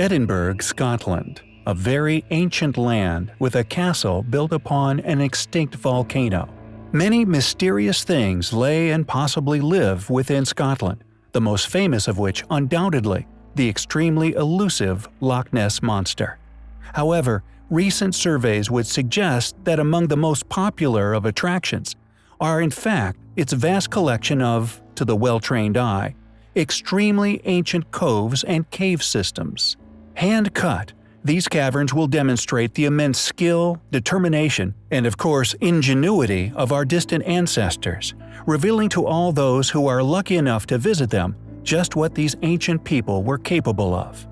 Edinburgh, Scotland, a very ancient land with a castle built upon an extinct volcano. Many mysterious things lay and possibly live within Scotland, the most famous of which undoubtedly the extremely elusive Loch Ness Monster. However, recent surveys would suggest that among the most popular of attractions are in fact its vast collection of, to the well-trained eye, extremely ancient coves and cave systems. Hand-cut, these caverns will demonstrate the immense skill, determination, and of course ingenuity of our distant ancestors, revealing to all those who are lucky enough to visit them just what these ancient people were capable of.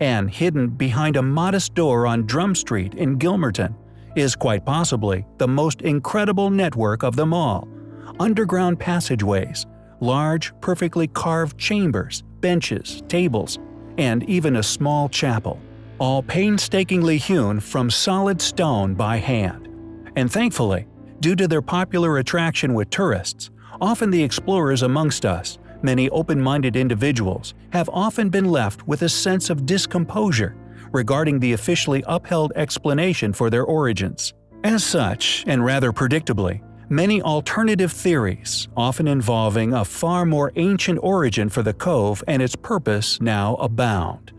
And hidden behind a modest door on Drum Street in Gilmerton is quite possibly the most incredible network of them all – underground passageways, large, perfectly carved chambers, benches, tables, and even a small chapel, all painstakingly hewn from solid stone by hand. And thankfully, due to their popular attraction with tourists, often the explorers amongst us, many open-minded individuals, have often been left with a sense of discomposure regarding the officially upheld explanation for their origins. As such, and rather predictably, many alternative theories, often involving a far more ancient origin for the cove and its purpose now abound.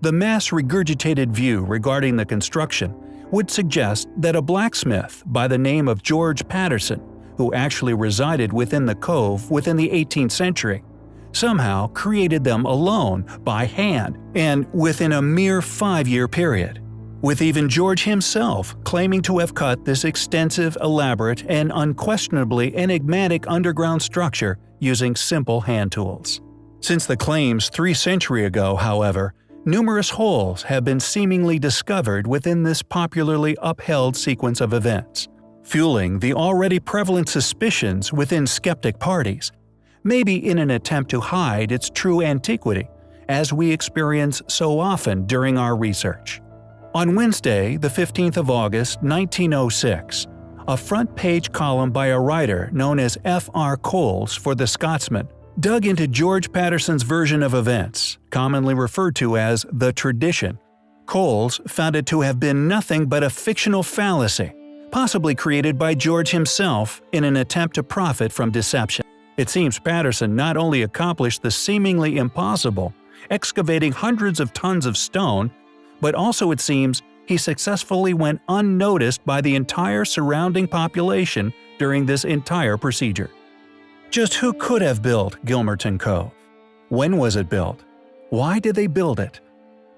The mass regurgitated view regarding the construction would suggest that a blacksmith by the name of George Patterson, who actually resided within the cove within the 18th century, somehow created them alone, by hand, and within a mere five-year period with even George himself claiming to have cut this extensive, elaborate, and unquestionably enigmatic underground structure using simple hand tools. Since the claims three century ago, however, numerous holes have been seemingly discovered within this popularly upheld sequence of events, fueling the already prevalent suspicions within skeptic parties, maybe in an attempt to hide its true antiquity, as we experience so often during our research. On Wednesday, the 15th of August, 1906, a front-page column by a writer known as F.R. Coles for The Scotsman dug into George Patterson's version of events, commonly referred to as the tradition. Coles found it to have been nothing but a fictional fallacy, possibly created by George himself in an attempt to profit from deception. It seems Patterson not only accomplished the seemingly impossible, excavating hundreds of tons of stone but also it seems he successfully went unnoticed by the entire surrounding population during this entire procedure. Just who could have built Gilmerton Cove? When was it built? Why did they build it?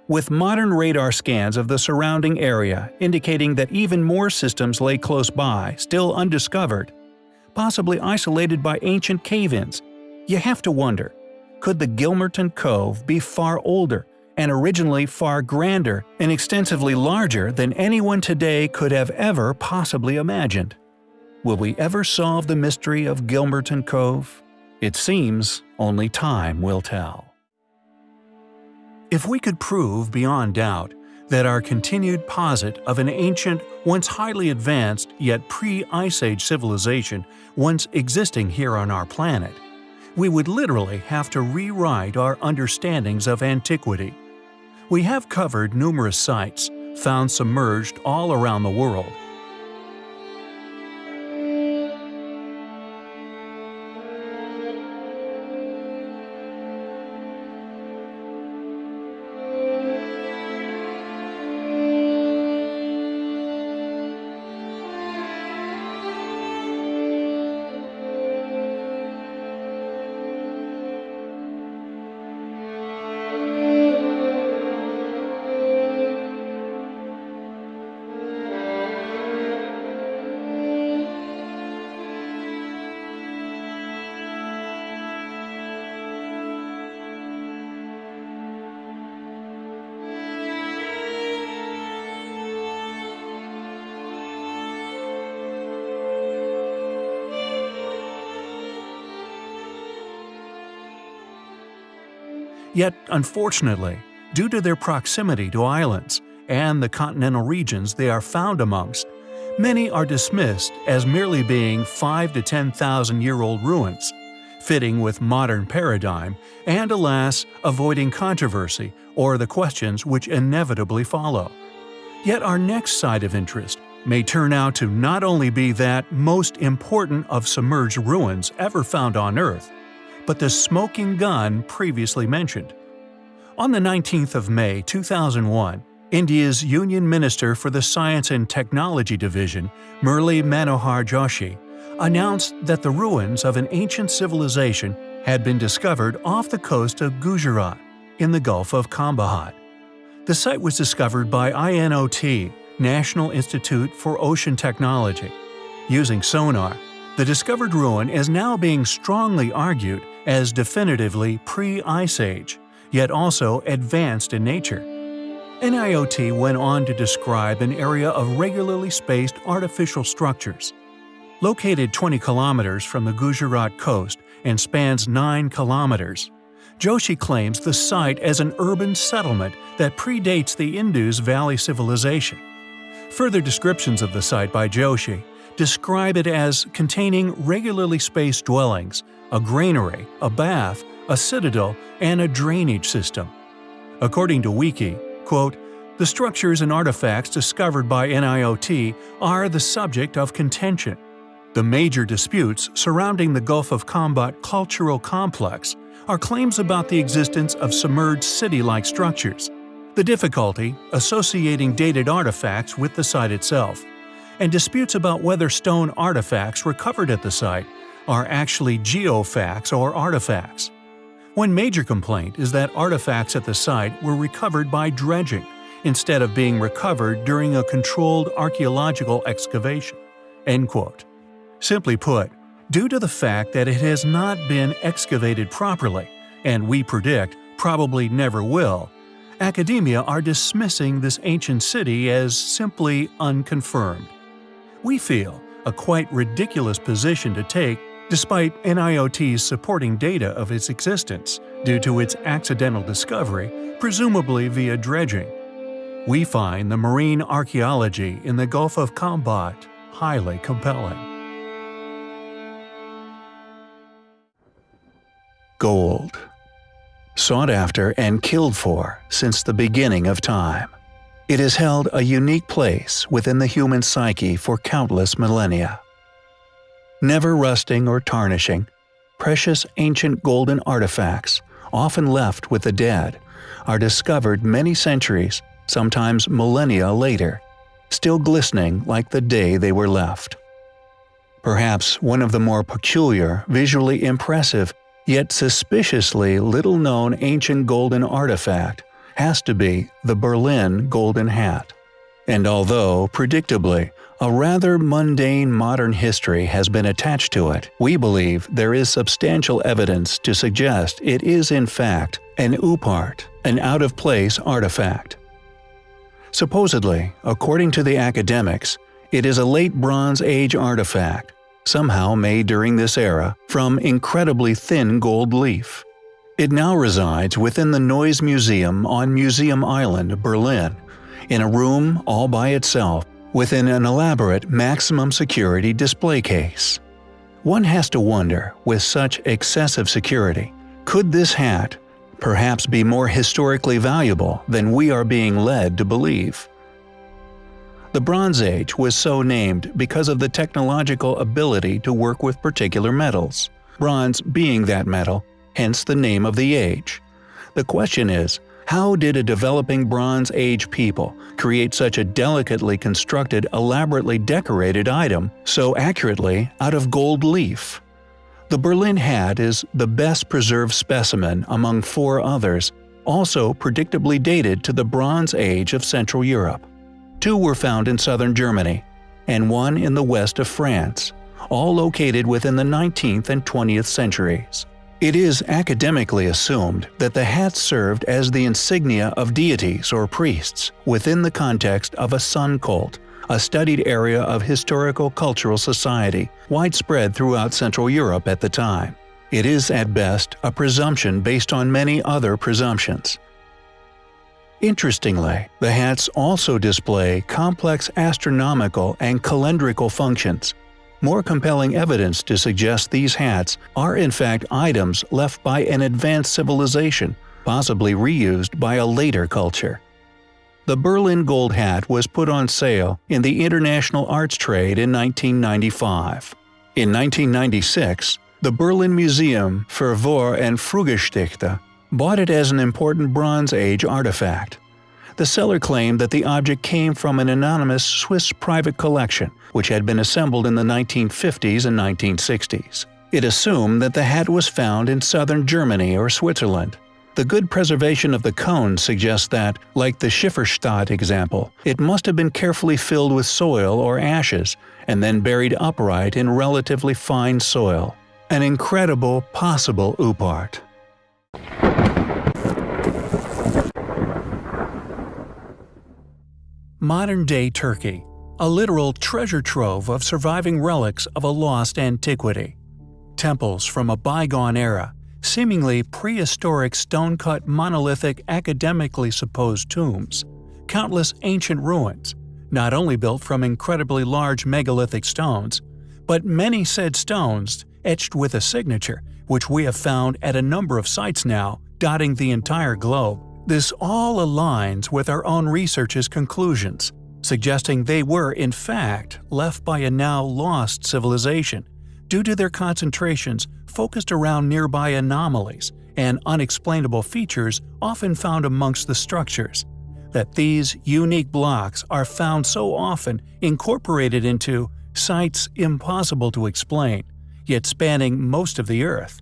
With modern radar scans of the surrounding area indicating that even more systems lay close by, still undiscovered, possibly isolated by ancient cave-ins, you have to wonder, could the Gilmerton Cove be far older and originally far grander and extensively larger than anyone today could have ever possibly imagined. Will we ever solve the mystery of Gilmerton Cove? It seems only time will tell. If we could prove beyond doubt that our continued posit of an ancient, once highly advanced yet pre-Ice Age civilization once existing here on our planet, we would literally have to rewrite our understandings of antiquity we have covered numerous sites, found submerged all around the world, Yet, unfortunately, due to their proximity to islands and the continental regions they are found amongst, many are dismissed as merely being 5 to 10,000 year old ruins, fitting with modern paradigm, and alas, avoiding controversy or the questions which inevitably follow. Yet our next site of interest may turn out to not only be that most important of submerged ruins ever found on Earth, but the smoking gun previously mentioned. On the 19th of May 2001, India's Union Minister for the Science and Technology Division, Murli Manohar Joshi, announced that the ruins of an ancient civilization had been discovered off the coast of Gujarat in the Gulf of Khambhat. The site was discovered by INOT, National Institute for Ocean Technology. Using sonar, the discovered ruin is now being strongly argued as definitively pre-Ice Age, yet also advanced in nature. NIOT went on to describe an area of regularly spaced artificial structures. Located 20 kilometers from the Gujarat coast and spans 9 kilometers, Joshi claims the site as an urban settlement that predates the Indus Valley civilization. Further descriptions of the site by Joshi describe it as containing regularly spaced dwellings, a granary, a bath, a citadel, and a drainage system. According to Wiki, quote, the structures and artifacts discovered by NIOT are the subject of contention. The major disputes surrounding the Gulf of Khambhat cultural complex are claims about the existence of submerged city-like structures, the difficulty associating dated artifacts with the site itself, and disputes about whether stone artifacts recovered at the site are actually geofacts or artifacts. One major complaint is that artifacts at the site were recovered by dredging, instead of being recovered during a controlled archaeological excavation. End quote. Simply put, due to the fact that it has not been excavated properly, and we predict probably never will, academia are dismissing this ancient city as simply unconfirmed. We feel a quite ridiculous position to take despite NIOT's supporting data of its existence due to its accidental discovery, presumably via dredging. We find the marine archaeology in the Gulf of Khambhat highly compelling. Gold Sought after and killed for since the beginning of time. It has held a unique place within the human psyche for countless millennia. Never rusting or tarnishing, precious ancient golden artifacts, often left with the dead, are discovered many centuries, sometimes millennia later, still glistening like the day they were left. Perhaps one of the more peculiar, visually impressive, yet suspiciously little-known ancient golden artifact has to be the Berlin Golden Hat. And although, predictably, a rather mundane modern history has been attached to it, we believe there is substantial evidence to suggest it is in fact an OOPART, an out-of-place artifact. Supposedly, according to the academics, it is a late Bronze Age artifact, somehow made during this era from incredibly thin gold leaf. It now resides within the Neues Museum on Museum Island, Berlin, in a room all by itself within an elaborate maximum security display case. One has to wonder, with such excessive security, could this hat perhaps be more historically valuable than we are being led to believe? The Bronze Age was so named because of the technological ability to work with particular metals, bronze being that metal hence the name of the age. The question is, how did a developing Bronze Age people create such a delicately constructed, elaborately decorated item so accurately out of gold leaf? The Berlin hat is the best preserved specimen among four others, also predictably dated to the Bronze Age of Central Europe. Two were found in southern Germany, and one in the west of France, all located within the 19th and 20th centuries. It is academically assumed that the hat served as the insignia of deities or priests within the context of a sun cult, a studied area of historical cultural society widespread throughout Central Europe at the time. It is at best a presumption based on many other presumptions. Interestingly, the hats also display complex astronomical and calendrical functions, more compelling evidence to suggest these hats are in fact items left by an advanced civilization, possibly reused by a later culture. The Berlin Gold Hat was put on sale in the international arts trade in 1995. In 1996, the Berlin Museum für Vor- und Frühgeschichte bought it as an important Bronze Age artifact. The seller claimed that the object came from an anonymous Swiss private collection, which had been assembled in the 1950s and 1960s. It assumed that the hat was found in southern Germany or Switzerland. The good preservation of the cone suggests that, like the Schifferstadt example, it must have been carefully filled with soil or ashes and then buried upright in relatively fine soil. An incredible possible OOP Modern-day Turkey a literal treasure trove of surviving relics of a lost antiquity. Temples from a bygone era, seemingly prehistoric stone-cut monolithic academically supposed tombs, countless ancient ruins, not only built from incredibly large megalithic stones, but many said stones etched with a signature, which we have found at a number of sites now, dotting the entire globe. This all aligns with our own research's conclusions, suggesting they were in fact left by a now lost civilization due to their concentrations focused around nearby anomalies and unexplainable features often found amongst the structures. That these unique blocks are found so often incorporated into sites impossible to explain, yet spanning most of the Earth.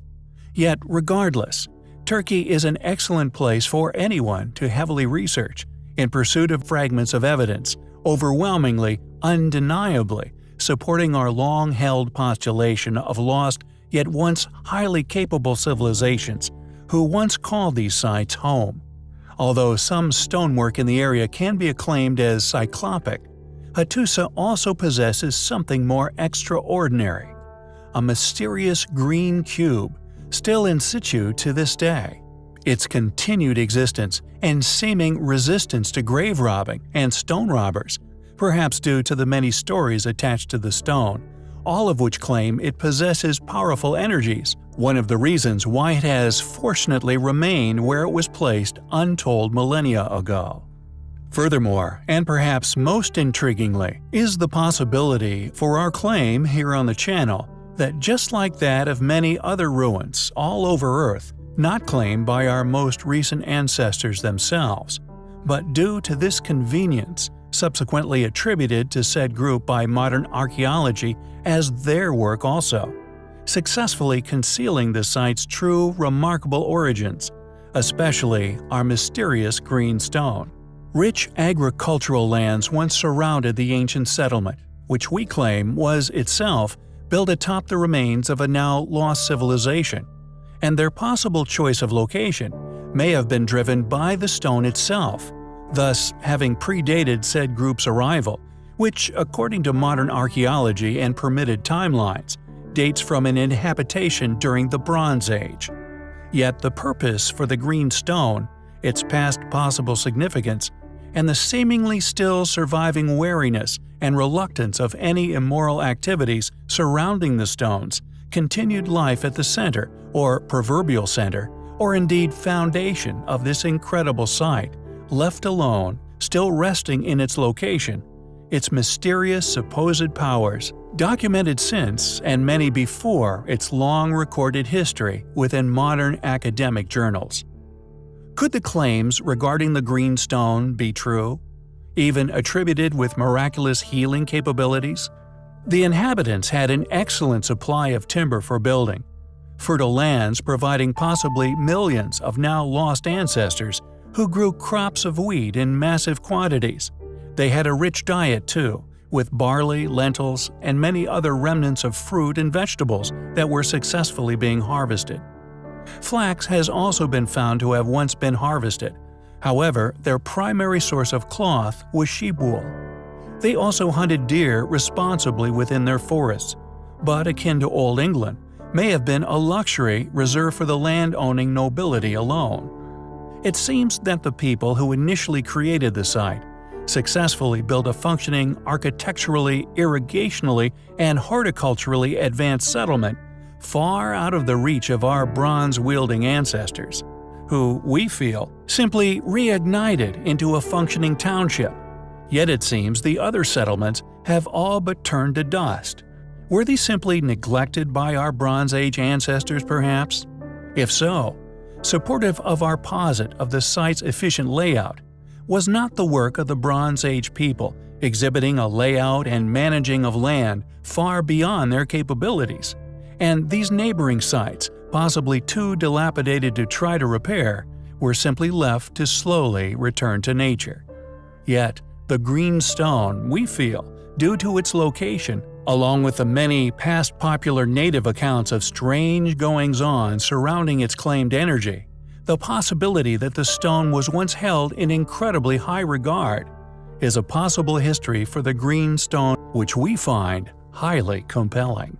Yet regardless, Turkey is an excellent place for anyone to heavily research, in pursuit of fragments of evidence, overwhelmingly, undeniably, supporting our long-held postulation of lost yet once highly capable civilizations who once called these sites home. Although some stonework in the area can be acclaimed as cyclopic, Hattusa also possesses something more extraordinary – a mysterious green cube still in situ to this day. Its continued existence and seeming resistance to grave robbing and stone robbers, perhaps due to the many stories attached to the stone, all of which claim it possesses powerful energies, one of the reasons why it has fortunately remained where it was placed untold millennia ago. Furthermore, and perhaps most intriguingly, is the possibility for our claim here on the channel that just like that of many other ruins all over Earth, not claimed by our most recent ancestors themselves, but due to this convenience, subsequently attributed to said group by modern archaeology as their work also, successfully concealing the site's true remarkable origins, especially our mysterious green stone. Rich agricultural lands once surrounded the ancient settlement, which we claim was itself built atop the remains of a now lost civilization, and their possible choice of location may have been driven by the stone itself, thus having predated said group's arrival, which, according to modern archaeology and permitted timelines, dates from an inhabitation during the Bronze Age. Yet the purpose for the green stone, its past possible significance, and the seemingly still surviving wariness and reluctance of any immoral activities surrounding the stones continued life at the center, or proverbial center, or indeed foundation of this incredible site, left alone, still resting in its location, its mysterious supposed powers, documented since and many before its long recorded history within modern academic journals. Could the claims regarding the green stone be true? Even attributed with miraculous healing capabilities? The inhabitants had an excellent supply of timber for building, fertile lands providing possibly millions of now lost ancestors who grew crops of wheat in massive quantities. They had a rich diet too, with barley, lentils, and many other remnants of fruit and vegetables that were successfully being harvested. Flax has also been found to have once been harvested. However, their primary source of cloth was sheep wool. They also hunted deer responsibly within their forests, but akin to Old England, may have been a luxury reserved for the land-owning nobility alone. It seems that the people who initially created the site successfully built a functioning, architecturally, irrigationally, and horticulturally advanced settlement far out of the reach of our bronze-wielding ancestors, who, we feel, simply reignited into a functioning township. Yet it seems the other settlements have all but turned to dust. Were these simply neglected by our Bronze Age ancestors perhaps? If so, supportive of our posit of the site's efficient layout, was not the work of the Bronze Age people exhibiting a layout and managing of land far beyond their capabilities, and these neighboring sites, possibly too dilapidated to try to repair, were simply left to slowly return to nature. Yet, the green stone, we feel, due to its location, along with the many past popular native accounts of strange goings-on surrounding its claimed energy, the possibility that the stone was once held in incredibly high regard, is a possible history for the green stone which we find highly compelling.